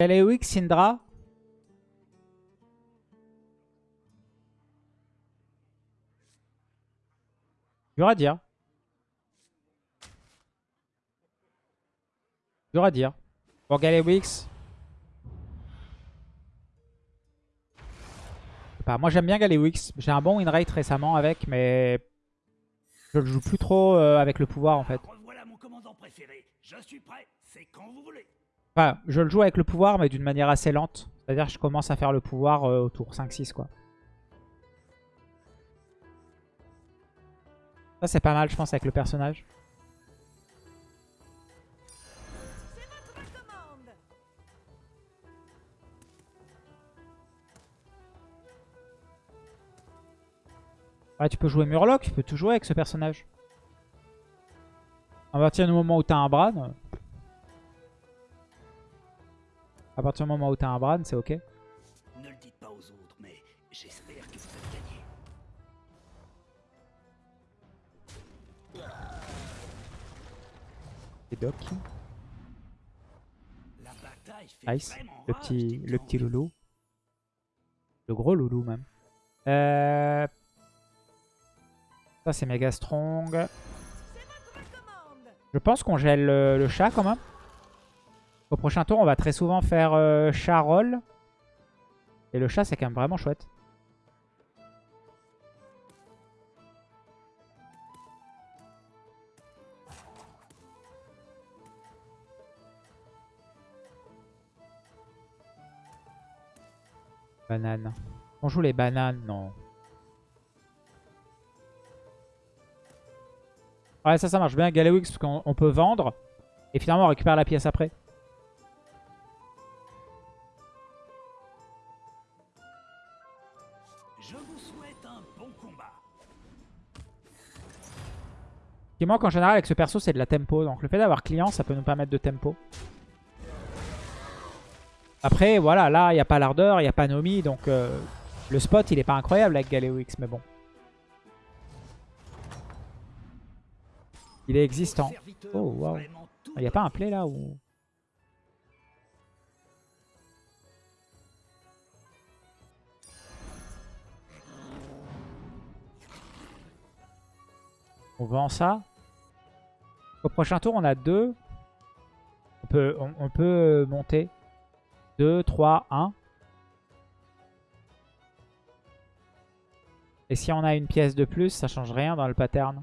Galewix, Syndra. Dur à dire. Dur à dire. Bon, Galewix. Moi j'aime bien Galewix. J'ai un bon win rate récemment avec, mais je le joue plus trop euh, avec le pouvoir en fait. Revoilà mon commandant préféré. Je suis prêt. C'est quand vous voulez. Je le joue avec le pouvoir, mais d'une manière assez lente. C'est-à-dire que je commence à faire le pouvoir euh, au tour 5-6 quoi. Ça c'est pas mal je pense avec le personnage. Ouais, tu peux jouer Murloc, tu peux tout jouer avec ce personnage. À partir du moment où t'as un Bran. À partir du moment où t'as un Bran, c'est ok. Ne le dites pas aux autres, mais j'espère que vous. Et Doc. La bataille fait Nice. vraiment Le petit, le petit loulou. Le gros loulou même. Euh... Ça c'est méga strong. Je pense qu'on gèle le, le chat quand même. Au prochain tour, on va très souvent faire euh, chat roll. Et le chat, c'est quand même vraiment chouette. Banane. On joue les bananes, non. Ouais, ça, ça marche bien. Galewix, parce qu'on on peut vendre. Et finalement, on récupère la pièce après. Qui manque en général avec ce perso, c'est de la tempo. Donc le fait d'avoir client, ça peut nous permettre de tempo. Après, voilà, là, il n'y a pas l'ardeur, il n'y a pas Nomi. Donc euh, le spot, il est pas incroyable avec Galewix, mais bon. Il est existant. Oh, tout Il n'y a pas un play là où... On vend ça. Au prochain tour, on a deux. On peut, on, peut monter. 2, 3, 1. Et si on a une pièce de plus, ça change rien dans le pattern.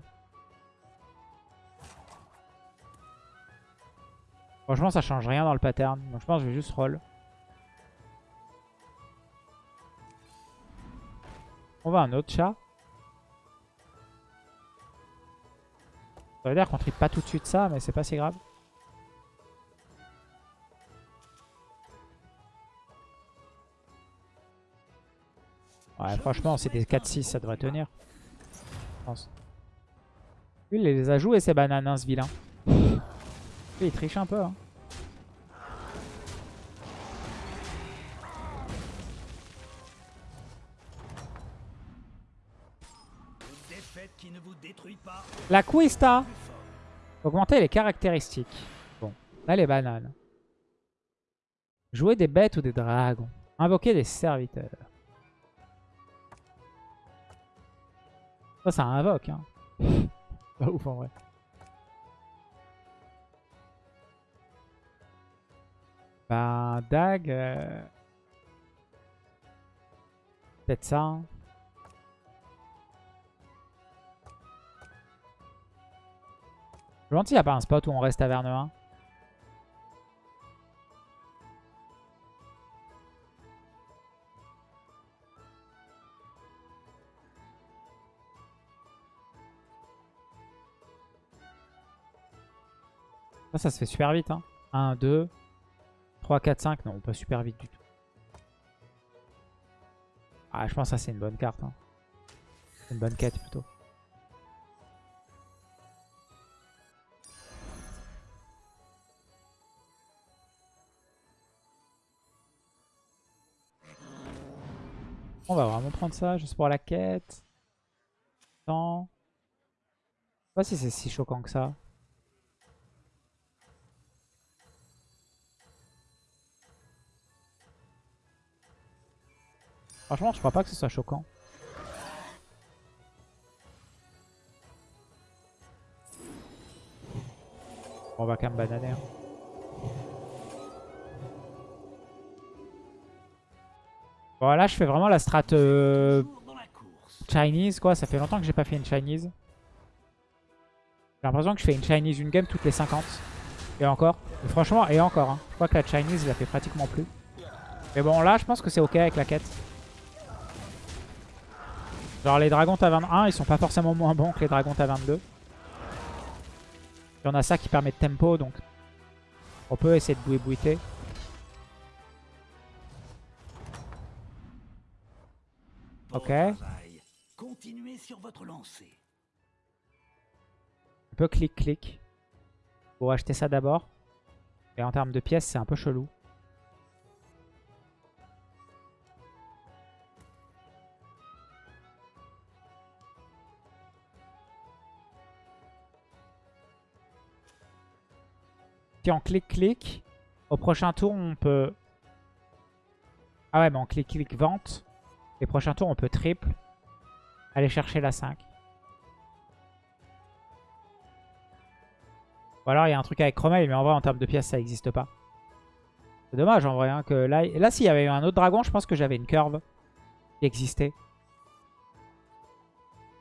Franchement, ça change rien dans le pattern. Donc je pense que je vais juste roll. On va un autre chat. Ça veut dire qu'on tripe pas tout de suite ça, mais c'est pas si grave. Ouais, franchement, c'est des 4-6, ça devrait tenir. Je pense. Lui, il les a joués, ces bananes, hein, ce vilain. Lui, il triche un peu. Hein. La fort. Augmenter les caractéristiques. Bon, là les bananes. Jouer des bêtes ou des dragons. Invoquer des serviteurs. Ça, ça invoque. Hein. Pas ouf en vrai. Bah, Dag. euh, Peut-être ça. hein. Je me demande s'il n'y a pas un spot où on reste taverne 1. Ça, ça se fait super vite. Hein. 1, 2, 3, 4, 5. Non, pas super vite du tout. Ah, je pense que ça, c'est une bonne carte. Hein. Une bonne quête plutôt. On va vraiment prendre ça, juste pour la quête. Je sais pas si c'est si choquant que ça. Franchement, je crois pas que ce soit choquant. On va quand même bananer. Hein. Bon, là, je fais vraiment la strat euh. Chinese, quoi. Ça fait longtemps que j'ai pas fait une Chinese. J'ai l'impression que je fais une Chinese une game toutes les 50. Et encore. Et franchement, et encore. hein. Je crois que la Chinese, la fais pratiquement plus. Mais bon, là, je pense que c'est ok avec la quête. Genre, les dragons à 21, ils sont pas forcément moins bons que les dragons à 22. Il y en a ça qui permet de tempo, donc on peut essayer de bouiller Ok. Continuez sur votre lancée. On peut clic-clic. Pour acheter ça d'abord. Et en termes de pièces, c'est un peu chelou. Si on clic-clic, au prochain tour, on peut... Ah ouais, mais en clic-clic vente. Les prochains tours, on peut triple. Aller chercher la 5. Ou alors il y a un truc avec Chromel, mais en vrai en termes de pièces ça n'existe pas. C'est dommage en vrai hein, que là, et là s'il y avait eu un autre dragon, je pense que j'avais une curve qui existait.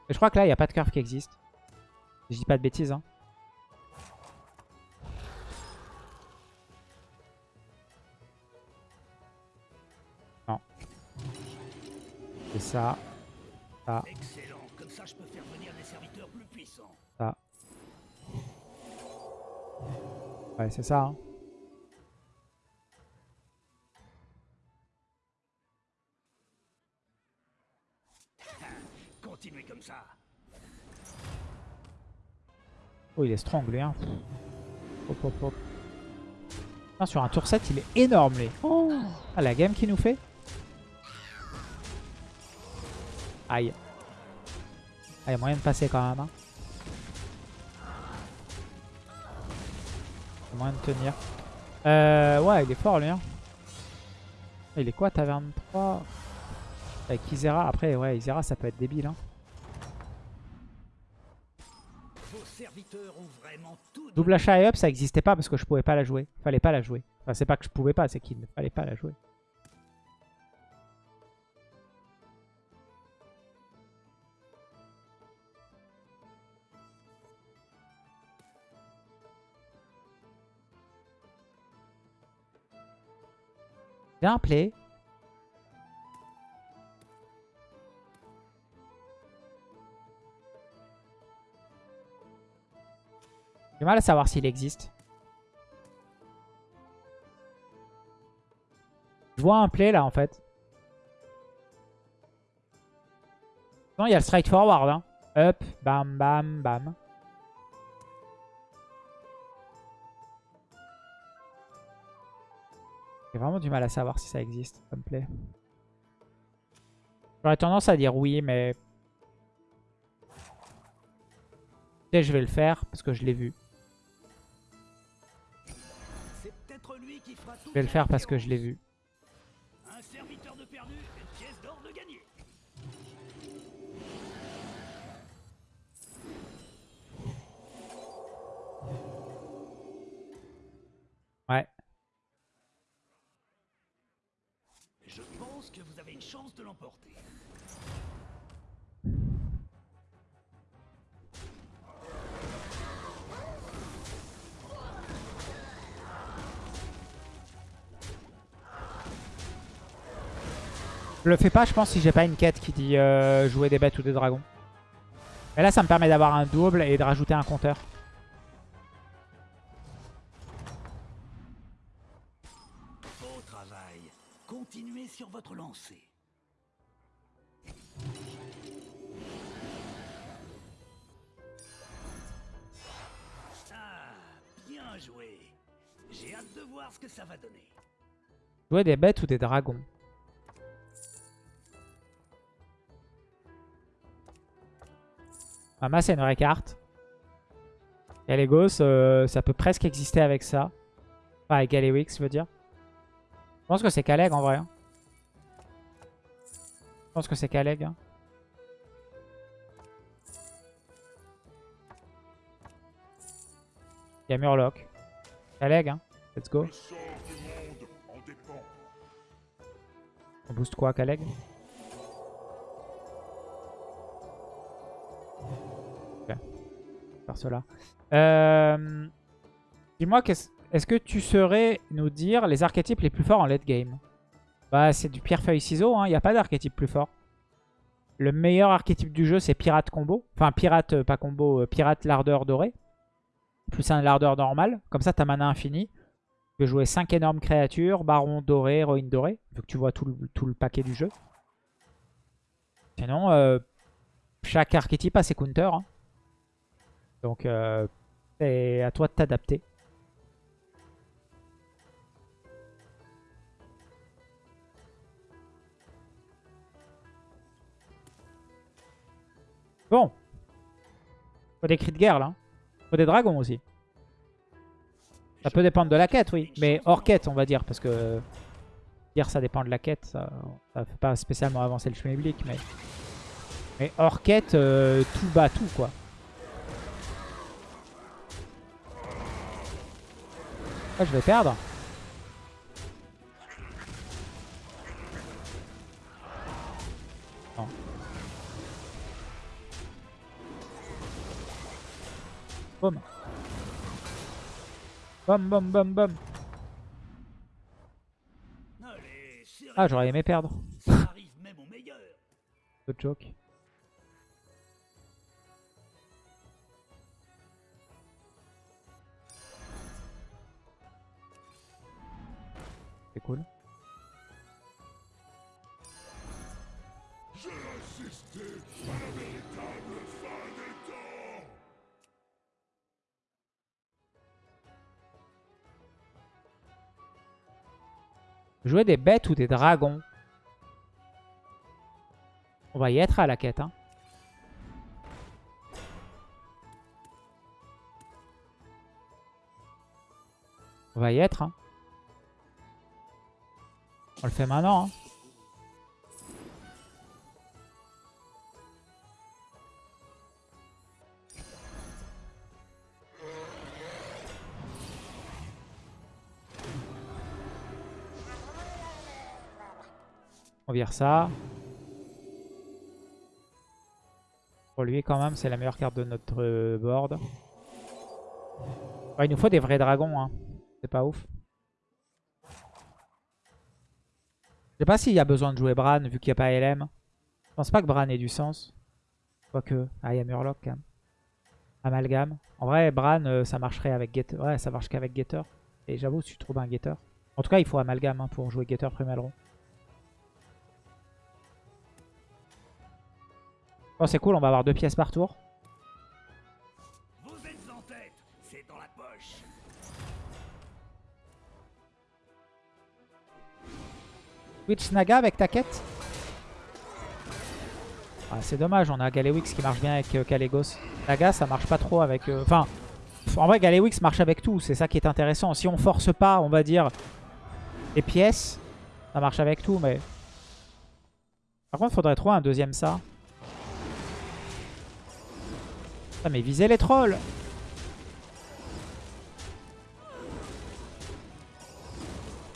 Mais je crois que là il n'y a pas de curve qui existe. Je dis pas de bêtises. Hein. C'est ça. Excellent. Comme ça, je peux faire venir des serviteurs plus puissants. Ça. Ouais, c'est ça. hein. Continuez comme ça. Oh, il est strong, lui. Hein. Hop, hop, hop. Putain, sur un tour 7, il est énorme, lui. Oh. Ah, la game qu'il nous fait. Aïe. Ah, il y a moyen de passer quand même. Hein. Il y a moyen de tenir. Euh, ouais, il est fort, lui. Hein. Il est quoi, taverne 3 Avec Isera. Après, ouais, Isera, ça peut être débile. Hein. Double achat et up, ça existait pas parce que je pouvais pas la jouer. Fallait pas la jouer. Enfin, c'est pas que je pouvais pas, c'est qu'il ne fallait pas la jouer. Bien play. J'ai mal à savoir s'il existe. Je vois un play là en fait. Non, il y a le straight forward. Hein. Up, bam, bam, bam. J'ai vraiment du mal à savoir si ça existe comme play. J'aurais tendance à dire oui, mais... Je vais le faire parce que je l'ai vu. Je vais le faire parce que je l'ai vu. Chance de l'emporter. Je le fais pas, je pense, si j'ai pas une quête qui dit euh, jouer des bêtes ou des dragons. Et là, ça me permet d'avoir un double et de rajouter un compteur. Beau travail. Continuez sur votre lancée. J'ai hâte de voir ce que ça va donner. Jouer des bêtes ou des dragons? Mama, c'est une vraie carte. Gallegos, euh, ça peut presque exister avec ça. Enfin, avec Galewix, je veux dire. Je pense que c'est Kaleg en vrai. hein. pense que c'est Kaleg. hein. Il y a Murloc. Kaleg, hein. Let's go. On booste quoi, Kaleg Ok. Faire cela. Euh, Dis-moi, est-ce que tu saurais nous dire les archétypes les plus forts en late game? Bah, c'est du pierre-feuille-ciseau, hein. il n'y a pas d'archétype plus fort. Le meilleur archétype du jeu, c'est pirate combo. Enfin, pirate, euh, pas combo, euh, pirate lardeur doré. Plus un lardeur normal. Comme ça, t'as mana infini. Tu peux jouer 5 énormes créatures, baron doré, héroïne dorée. Vu que tu vois tout le, paquet du jeu. Sinon, euh, chaque archétype a ses counters. hein. Donc, euh, c'est à toi de t'adapter. Bon. Faut des cris de guerre, là. Des dragons aussi. Ça peut dépendre de la quête, oui. Mais hors quête, on va dire. Parce que dire ça dépend de la quête, ça ne fait pas spécialement avancer le schmilblick. Mais, mais hors quête, euh, tout bat tout, quoi. Ah, je vais perdre. Bum bum. Allez, sérieux, Ah, j'aurais aimé perdre. Le. C'est cool. Jouer des bêtes ou des dragons On va y être à la quête. Hein. On va y être. Hein. On le fait maintenant. Hein. Ça. Pour lui, quand même, c'est la meilleure carte de notre euh, board. Il nous faut des vrais dragons. Hein. C'est pas ouf. Je sais pas s'il y a besoin de jouer Bran, vu qu'il n'y a pas LM. Je pense pas que Bran ait du sens. Quoique. Ah, il y a Murloc, quand même. Amalgame. En vrai, Bran, euh, ça marcherait avec Getter. Ouais, ça marche qu'avec Getter. Et j'avoue, si tu trouves un Getter. En tout cas, il faut Amalgame hein, pour jouer Getter premier rond. Bon, c'est cool, on va avoir deux pièces par tour. Vous êtes en tête, c'est dans la poche. Naga avec ta quête ah, C'est dommage, on a Galewix qui marche bien avec euh. Naga, ça marche pas trop avec... euh, Enfin, en vrai, Galewix marche avec tout, c'est ça qui est intéressant. Si on force pas, on va dire, les pièces, ça marche avec tout, mais... Par contre, faudrait trouver un deuxième ça. Ah, mais visez les trolls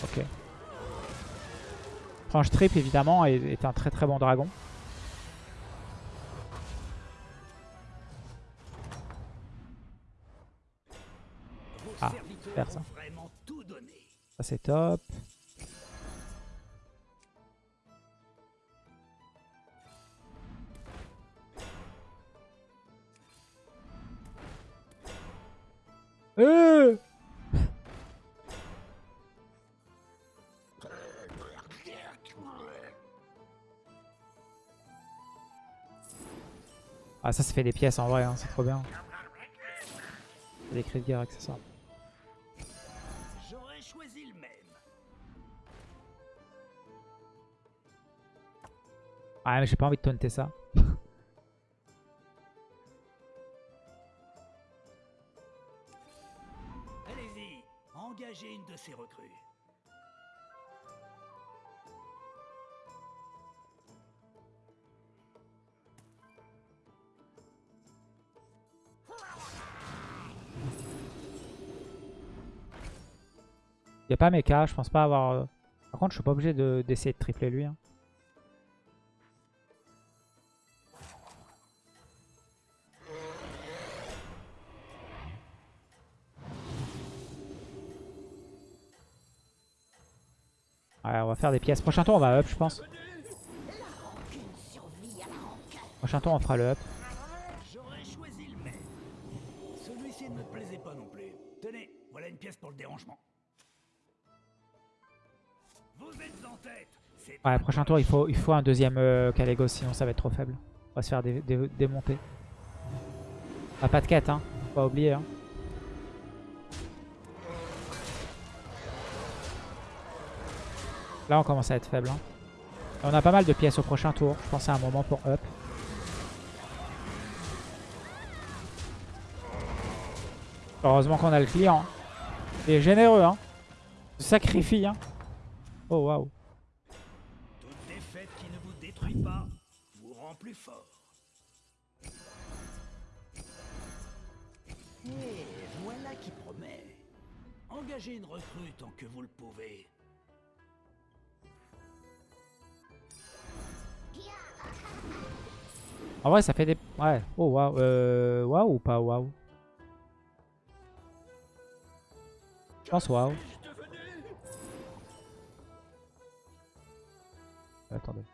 Ok. Franche Trip, évidemment, est, est un très très bon dragon. Ah, faire ça. Ça, c'est top. Euh Ah ça ça fait des pièces en vrai, hein, c'est trop bien. Des cris de guerre accessoires. J'aurais choisi le même. Ah mais j'ai pas envie de taunter ça. Pas méca, je pense pas avoir... Par contre, je suis pas obligé de- d'essayer de, tripler lui. hein. Ouais, on va faire des pièces. Prochain tour, on va up, je pense. Prochain tour, on fera le up. J'aurais choisi le. Celui-ci ne me plaisait pas non plus. Tenez, voilà une pièce pour le dérangement. Ouais, prochain tour, il faut, il faut un deuxième euh, sinon ça va être trop faible. On va se faire dé- dé- démonter. Ah, pas de quête, hein. Faut pas oublier, hein. Là, on commence à être faible. hein. On a pas mal de pièces au prochain tour. Je pense à un moment pour up. Heureusement qu'on a le client. Il est généreux, hein. Il se sacrifie, hein. Oh, waouh. Toute défaite qui ne vous détruit pas vous rend plus fort. Et voilà qui promet. Engagez une recrue tant que vous le pouvez. En vrai, ça fait des... Ouais. Oh, waouh. Euh... Waouh ou pas waouh? Je pense waouh. Attendez.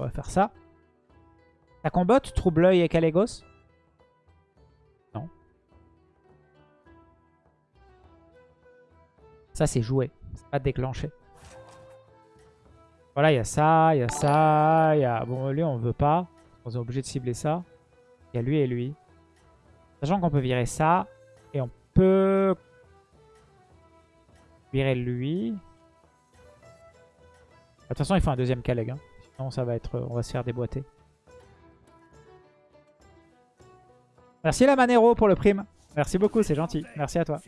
On va faire ça. Ça combotte Trouble-œil et Kalégos Non. Ça, c'est joué. C'est pas déclenché. Voilà, il y a ça, il y a ça, il y a... Bon, lui, on veut pas. On est obligé de cibler ça. Il y a lui et lui. Sachant qu'on peut virer ça. Et on peut... Virer lui. De toute façon, il faut un deuxième Kaleg. hein. Ça va être, on va se faire déboîter. Merci la Manero pour le prime. Merci beaucoup, c'est gentil. Merci à toi.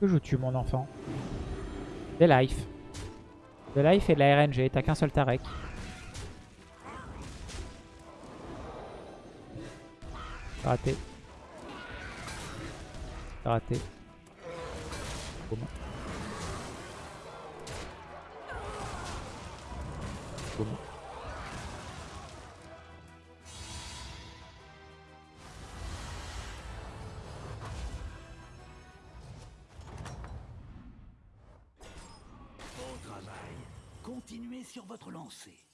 Que joues-tu, mon enfant? Des life. De life et de la RNG. T'as qu'un seul Tarek. Raté. Raté. Boum. Bon travail. Continuez sur votre lancée.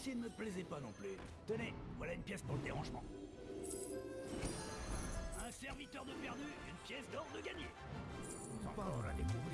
Celui-ci ne me plaisait pas non plus. Tenez, voilà une pièce pour le dérangement. Un serviteur de perdu, une pièce d'or de gagné. Encore à découvrir.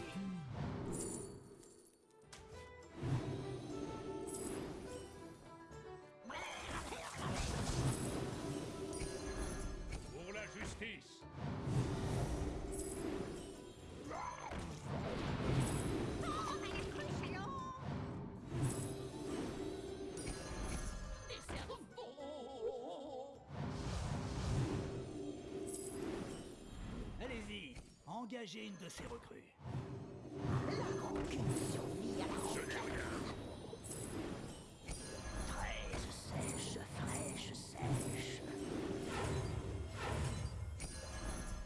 Engager une de ses recrues. Survie à la Fraîche, sèche, fraîche, sèche.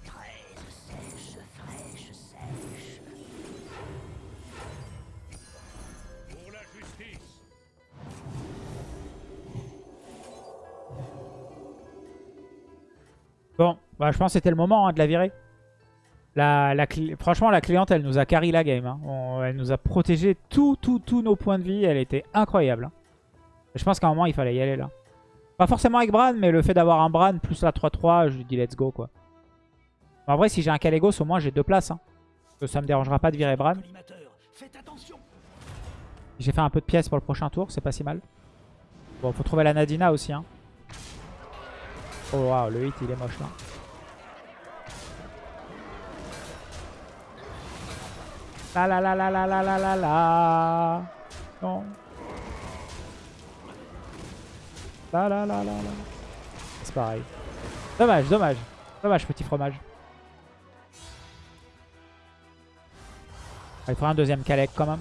Fraîche, sèche, fraîche, sèche. Pour la justice. Bon, bah, je pense que c'était le moment hein, de la virer. Franchement, la cliente, elle nous a carry la game. hein. Elle nous a protégé tous tous tous nos points de vie. Elle était incroyable. Je pense qu'à un moment, il fallait y aller là. Pas forcément avec Bran, mais le fait d'avoir un Bran plus la 3-3, je lui dis let's go quoi. En vrai, si j'ai un Kalégos, au moins j'ai deux places. Hein. Ça me dérangera pas de virer Bran. J'ai fait un peu de pièces pour le prochain tour, c'est pas si mal. Bon, faut trouver la Nadina aussi. Hein. Oh waouh, le hit il est moche là. La la la la la la la la la. Non. La la la la la. C'est pareil. Dommage, dommage. Dommage, petit fromage. Ah, Il faudra un deuxième Kalek quand même.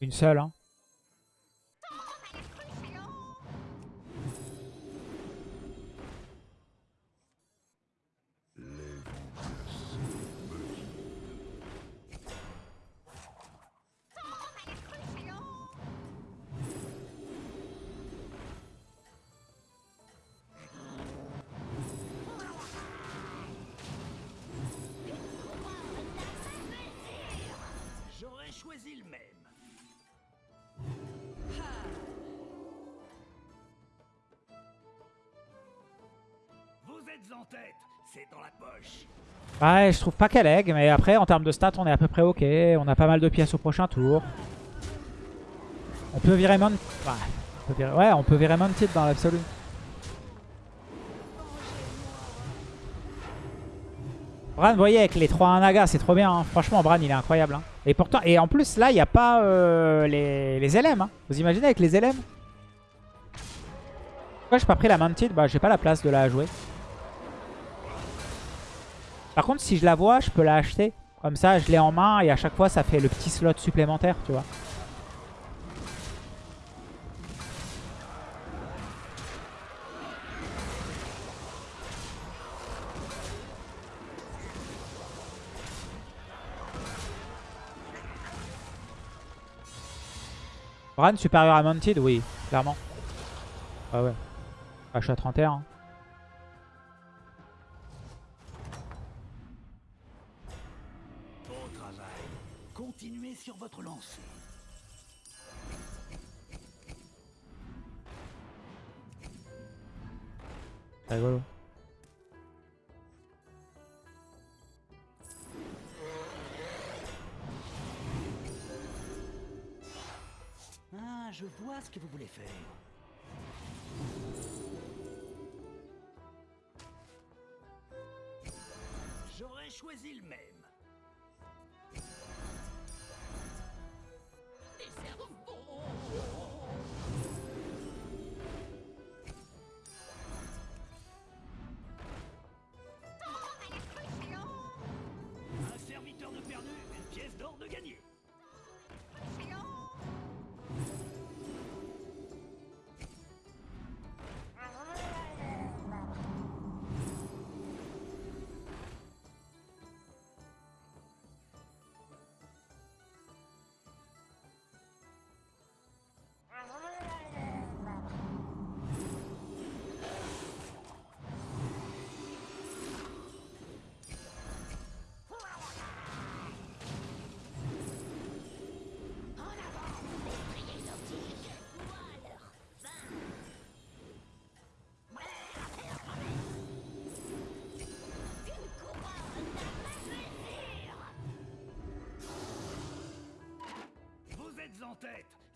Une seule. Hein. Ouais, je trouve pas qu'elle lag, mais après en termes de stats, on est à peu près ok. On a pas mal de pièces au prochain tour. On peut virer Mount... Ouais, on peut virer, ouais, on peut virer Mounted dans l'absolu. Bran, vous voyez, avec les 3 naga, c'est trop bien. hein. Franchement, Bran, il est incroyable. hein. Et pourtant, et en plus, là, il n'y a pas euh, les, les LM. hein. Vous imaginez avec les LM Pourquoi j'ai pas pris la Mounted? Bah, j'ai pas la place de la jouer. Par contre, si je la vois, je peux la acheter. Comme ça, je l'ai en main et à chaque fois, ça fait le petit slot supplémentaire, tu vois. Bran supérieur à Mounted Oui, clairement. Ah ouais. Ah, je suis à 31. Rigolo. Ah, je vois ce que vous voulez faire.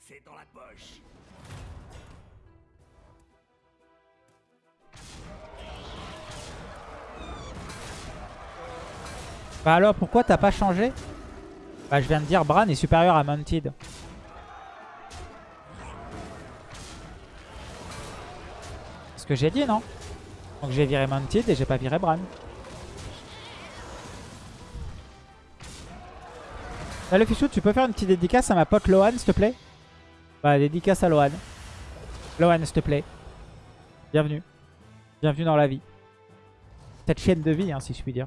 C'est dans la poche. Bah alors, pourquoi t'as pas changé? Bah je viens de dire Bran est supérieur à Mounted. Ce que j'ai dit, non? Donc j'ai viré Mounted et j'ai pas viré Bran. Salut Fichou, tu peux faire une petite dédicace à ma pote Lohan, s'il te plaît? Bah, dédicace à Lohan. Lohan, s'il te plaît. Bienvenue. Bienvenue dans la vie. Cette chaîne de vie, hein, si je puis dire.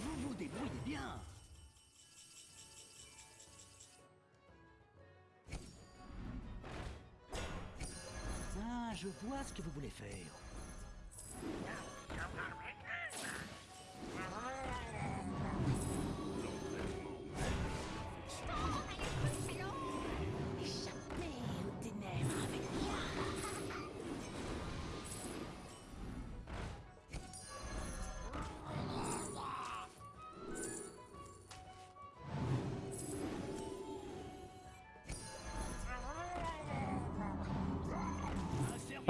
Vous vous bien. Je vois ce que vous voulez faire.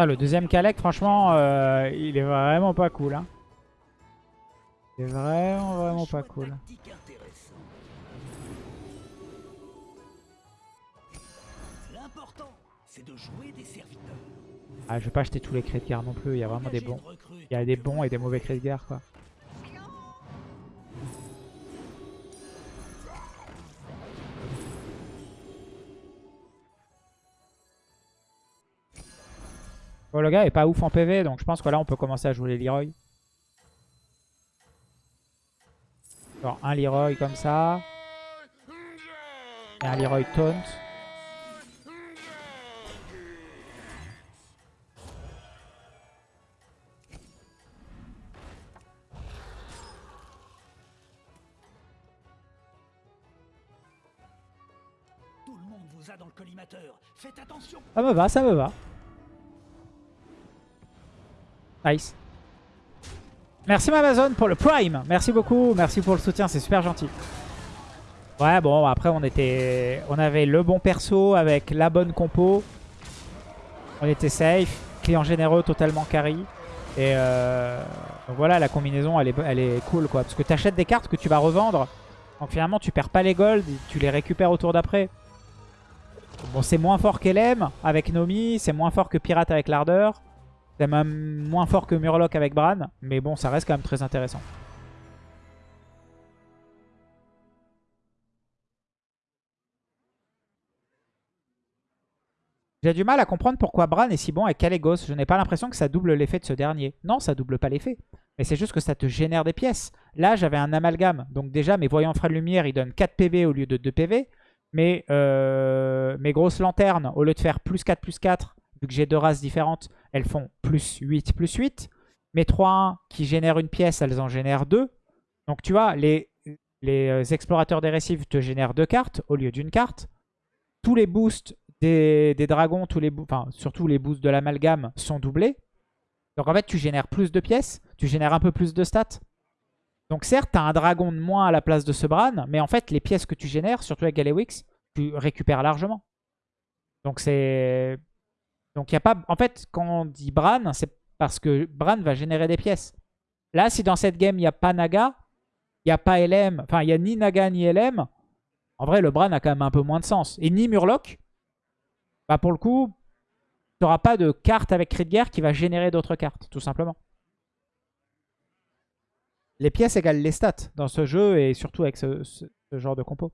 Le deuxième Kalec, franchement, euh, il est vraiment pas cool. Hein. Il est vraiment, vraiment pas cool. Ah, je vais pas acheter tous les cris de guerre non plus. Il y a vraiment des bons. Il y a des bons et des mauvais cris de guerre, quoi. Le gars est pas ouf en PV, donc je pense que là, on peut commencer à jouer les Leroy. Genre un Leroy comme ça. Et un Leroy taunt. Tout le monde vous a dans le collimateur. Faites attention. Ça me va, ça me va. Nice. Merci Amazon pour le Prime. Merci beaucoup. Merci pour le soutien. C'est super gentil. Ouais, bon, après, on était, on avait le bon perso avec la bonne compo. On était safe. Client généreux, totalement carry. Et euh, voilà, la combinaison, elle est, cool, quoi. Parce que tu achètes des cartes que tu vas revendre. Donc finalement, tu perds pas les golds. Tu les récupères au tour d'après. Bon, c'est moins fort qu'LM avec Nomi, c'est moins fort que Pirate avec l'Ardeur. C'est même moins fort que Murloc avec Bran, mais bon, ça reste quand même très intéressant. J'ai du mal à comprendre pourquoi Bran est si bon avec Kalégos. Je n'ai pas l'impression que ça double l'effet de ce dernier. Non, ça double pas l'effet. Mais c'est juste que ça te génère des pièces. Là, j'avais un amalgame. Donc déjà, mes voyants frais de lumière, ils donnent 4 PV au lieu de 2 PV. Mais euh, mes grosses lanternes, au lieu de faire plus 4, plus 4, vu que j'ai deux races différentes, elles font plus 8, plus 8. Mes 3-1 qui génèrent une pièce, elles en génèrent 2. Donc tu vois, les, les euh, explorateurs des récifs te génèrent deux cartes au lieu d'une carte. Tous les boosts des, des dragons, tous les enfin, surtout les boosts de l'amalgame sont doublés. Donc en fait, tu génères plus de pièces, tu génères un peu plus de stats. Donc certes, tu as un dragon de moins à la place de ce Bran, mais en fait, les pièces que tu génères, surtout avec Galewix, tu récupères largement. Donc c'est... Donc il y a pas... En fait, quand on dit Bran, c'est parce que Bran va générer des pièces. Là, si dans cette game, il n'y a pas Naga, il n'y a pas LM, enfin, il n'y a ni Naga ni LM, en vrai, le Bran a quand même un peu moins de sens. Et ni Murloc, bah pour le coup, tu n'auras pas de carte avec cri de guerre qui va générer d'autres cartes, tout simplement. Les pièces égalent les stats dans ce jeu et surtout avec ce, ce- ce genre de compo.